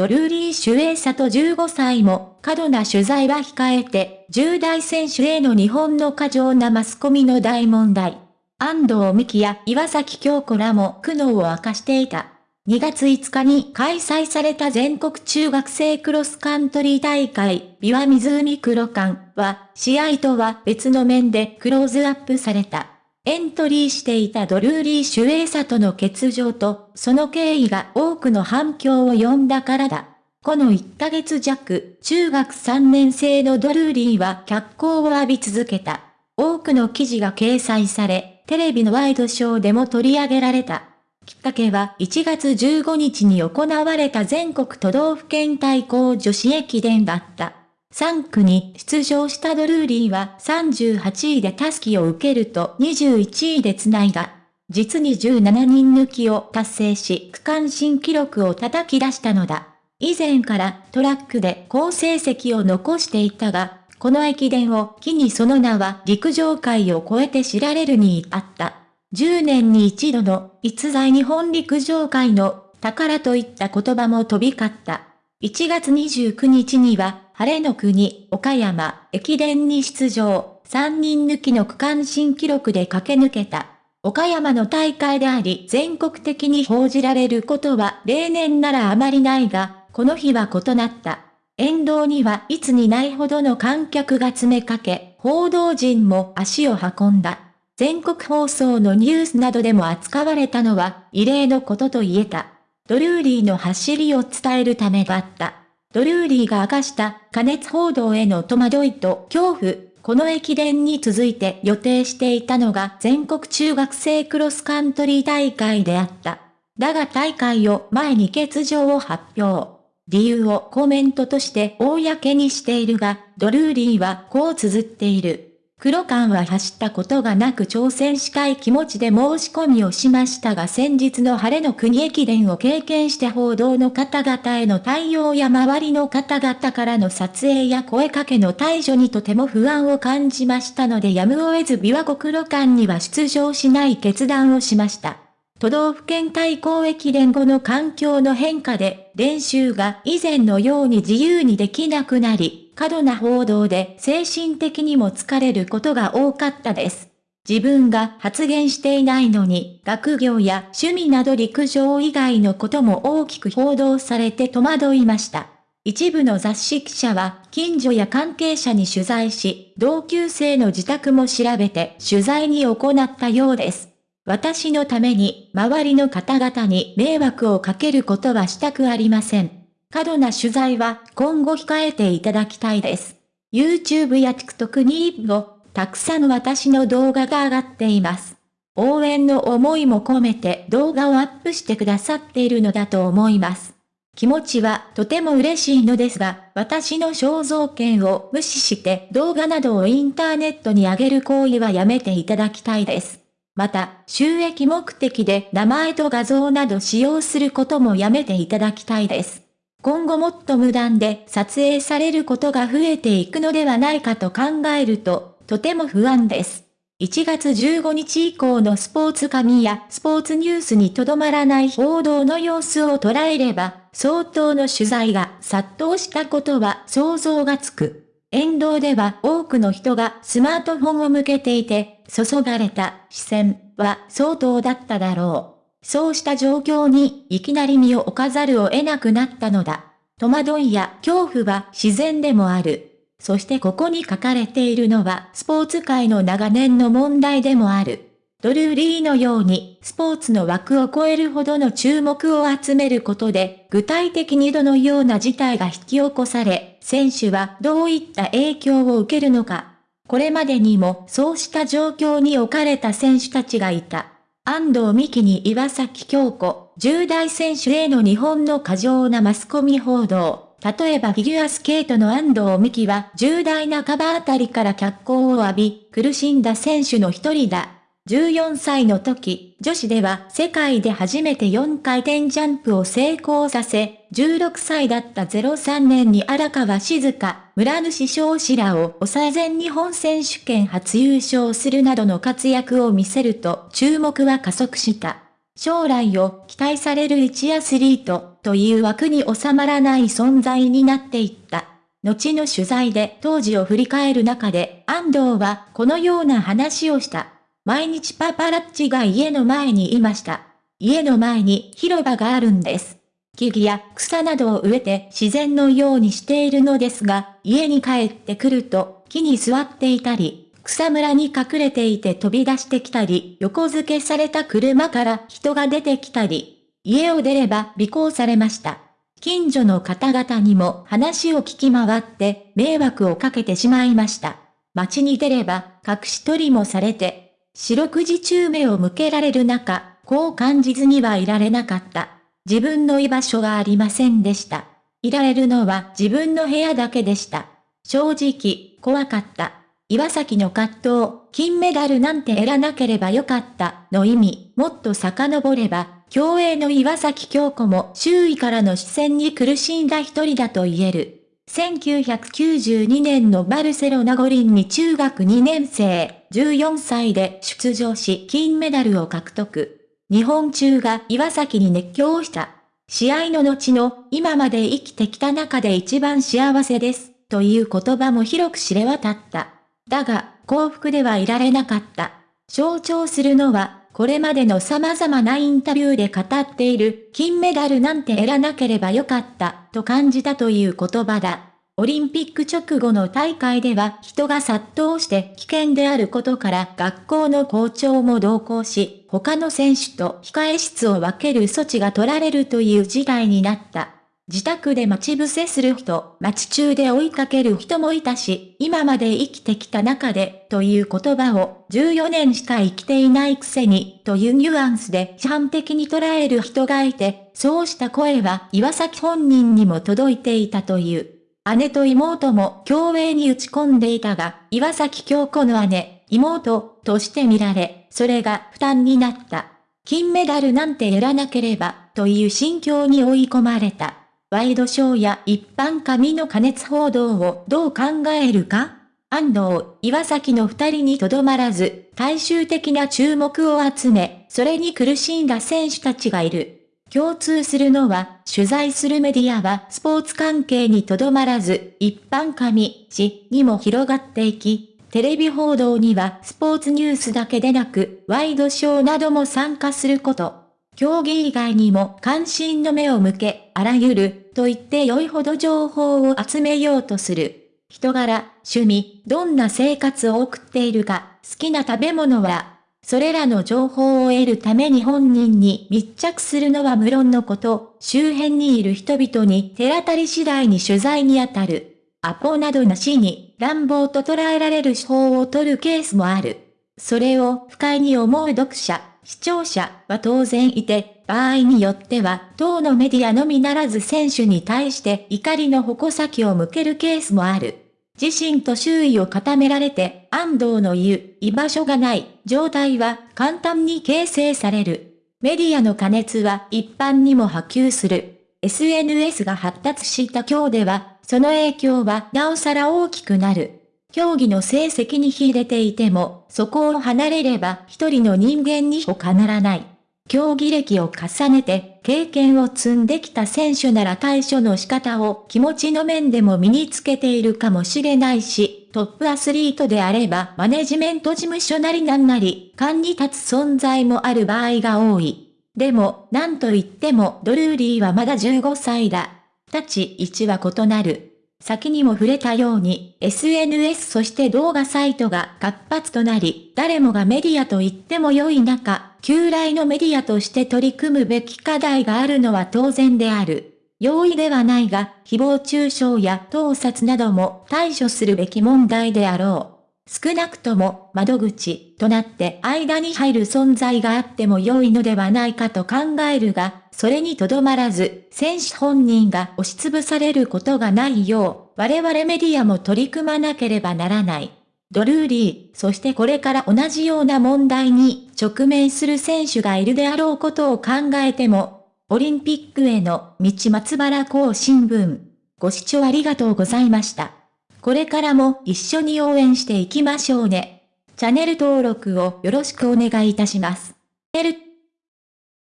ドルーリー・シュエイサと15歳も過度な取材は控えて、10代選手への日本の過剰なマスコミの大問題。安藤美希や岩崎京子らも苦悩を明かしていた。2月5日に開催された全国中学生クロスカントリー大会、ビワ湖黒館は、試合とは別の面でクローズアップされた。エントリーしていたドルーリー・シュエイサとの欠場と、その経緯が多くの反響を呼んだからだ。この1ヶ月弱、中学3年生のドルーリーは脚光を浴び続けた。多くの記事が掲載され、テレビのワイドショーでも取り上げられた。きっかけは1月15日に行われた全国都道府県対抗女子駅伝だった。3区に出場したドルーリーは38位でタスキを受けると21位で繋いだ。実に17人抜きを達成し区間新記録を叩き出したのだ。以前からトラックで好成績を残していたが、この駅伝を機にその名は陸上界を超えて知られるにあった。10年に一度の逸材日本陸上界の宝といった言葉も飛び交った。1月29日には、晴れの国、岡山、駅伝に出場、3人抜きの区間新記録で駆け抜けた。岡山の大会であり全国的に報じられることは例年ならあまりないが、この日は異なった。沿道にはいつにないほどの観客が詰めかけ、報道陣も足を運んだ。全国放送のニュースなどでも扱われたのは異例のことと言えた。ドルーリーの走りを伝えるためだった。ドルーリーが明かした加熱報道への戸惑いと恐怖、この駅伝に続いて予定していたのが全国中学生クロスカントリー大会であった。だが大会を前に欠場を発表。理由をコメントとして公にしているが、ドルーリーはこう綴っている。黒缶は走ったことがなく挑戦したい気持ちで申し込みをしましたが先日の晴れの国駅伝を経験して報道の方々への対応や周りの方々からの撮影や声かけの対処にとても不安を感じましたのでやむを得ず琵琶湖黒缶には出場しない決断をしました。都道府県対抗駅伝後の環境の変化で練習が以前のように自由にできなくなり、過度な報道で精神的にも疲れることが多かったです。自分が発言していないのに、学業や趣味など陸上以外のことも大きく報道されて戸惑いました。一部の雑誌記者は、近所や関係者に取材し、同級生の自宅も調べて取材に行ったようです。私のために、周りの方々に迷惑をかけることはしたくありません。過度な取材は今後控えていただきたいです。YouTube や TikTok にもたくさん私の動画が上がっています。応援の思いも込めて動画をアップしてくださっているのだと思います。気持ちはとても嬉しいのですが、私の肖像権を無視して動画などをインターネットに上げる行為はやめていただきたいです。また、収益目的で名前と画像など使用することもやめていただきたいです。今後もっと無断で撮影されることが増えていくのではないかと考えると、とても不安です。1月15日以降のスポーツ紙やスポーツニュースにとどまらない報道の様子を捉えれば、相当の取材が殺到したことは想像がつく。沿道では多くの人がスマートフォンを向けていて、注がれた視線は相当だっただろう。そうした状況にいきなり身を置かざるを得なくなったのだ。戸惑いや恐怖は自然でもある。そしてここに書かれているのはスポーツ界の長年の問題でもある。ドルーリーのようにスポーツの枠を超えるほどの注目を集めることで具体的にどのような事態が引き起こされ、選手はどういった影響を受けるのか。これまでにもそうした状況に置かれた選手たちがいた。安藤美希に岩崎京子、重大選手への日本の過剰なマスコミ報道。例えばフィギュアスケートの安藤美希は重大なカバーあたりから脚光を浴び、苦しんだ選手の一人だ。14歳の時、女子では世界で初めて4回転ジャンプを成功させ、16歳だった03年に荒川静香、村主翔士らを抑え全日本選手権初優勝するなどの活躍を見せると注目は加速した。将来を期待される一アスリート、という枠に収まらない存在になっていった。後の取材で当時を振り返る中で、安藤はこのような話をした。毎日パパラッチが家の前にいました。家の前に広場があるんです。木々や草などを植えて自然のようにしているのですが、家に帰ってくると木に座っていたり、草むらに隠れていて飛び出してきたり、横付けされた車から人が出てきたり、家を出れば尾行されました。近所の方々にも話を聞き回って迷惑をかけてしまいました。街に出れば隠し取りもされて、四六時中目を向けられる中、こう感じずにはいられなかった。自分の居場所がありませんでした。いられるのは自分の部屋だけでした。正直、怖かった。岩崎の葛藤、金メダルなんて得らなければよかったの意味、もっと遡れば、競泳の岩崎京子も周囲からの視線に苦しんだ一人だと言える。1992年のバルセロナ五輪に中学2年生、14歳で出場し金メダルを獲得。日本中が岩崎に熱狂した。試合の後の今まで生きてきた中で一番幸せです。という言葉も広く知れ渡った。だが、幸福ではいられなかった。象徴するのはこれまでの様々なインタビューで語っている、金メダルなんて得らなければよかった、と感じたという言葉だ。オリンピック直後の大会では人が殺到して危険であることから学校の校長も同行し、他の選手と控え室を分ける措置が取られるという事態になった。自宅で待ち伏せする人、待ち中で追いかける人もいたし、今まで生きてきた中で、という言葉を、14年しか生きていないくせに、というニュアンスで完璧に捉える人がいて、そうした声は岩崎本人にも届いていたという。姉と妹も競泳に打ち込んでいたが、岩崎京子の姉、妹、として見られ、それが負担になった。金メダルなんてやらなければ、という心境に追い込まれた。ワイドショーや一般紙の加熱報道をどう考えるか？安藤、岩崎の二人にとどまらず、大衆的な注目を集め、それに苦しんだ選手たちがいる。共通するのは、取材するメディアはスポーツ関係にとどまらず、一般紙、紙にも広がっていき、テレビ報道にはスポーツニュースだけでなく、ワイドショーなども参加すること。競技以外にも関心の目を向け、あらゆる、と言って良いほど情報を集めようとする。人柄、趣味、どんな生活を送っているか、好きな食べ物は、それらの情報を得るために本人に密着するのは無論のこと、周辺にいる人々に手当たり次第に取材に当たる。アポなどなしに乱暴と捉えられる手法を取るケースもある。それを不快に思う読者、視聴者は当然いて、場合によっては、当のメディアのみならず選手に対して怒りの矛先を向けるケースもある。自身と周囲を固められて、安藤の言う、居場所がない状態は簡単に形成される。メディアの加熱は一般にも波及する。SNS が発達した今日では、その影響はなおさら大きくなる。競技の成績に秀でていても、そこを離れれば一人の人間に他ならない。競技歴を重ねて経験を積んできた選手なら対処の仕方を気持ちの面でも身につけているかもしれないし、トップアスリートであればマネジメント事務所なりなんなり、勘に立つ存在もある場合が多い。でも、なんと言ってもドルーリーはまだ15歳だ。立ち位置は異なる。先にも触れたように、SNS そして動画サイトが活発となり、誰もがメディアと言っても良い中、旧来のメディアとして取り組むべき課題があるのは当然である。容易ではないが、誹謗中傷や盗撮なども対処するべき問題であろう。少なくとも窓口となって間に入る存在があっても良いのではないかと考えるが、それにとどまらず、選手本人が押しつぶされることがないよう、我々メディアも取り組まなければならない。ドルーリー、そしてこれから同じような問題に直面する選手がいるであろうことを考えても、オリンピックへの道松原港新聞。ご視聴ありがとうございました。これからも一緒に応援していきましょうね。チャンネル登録をよろしくお願いいたします。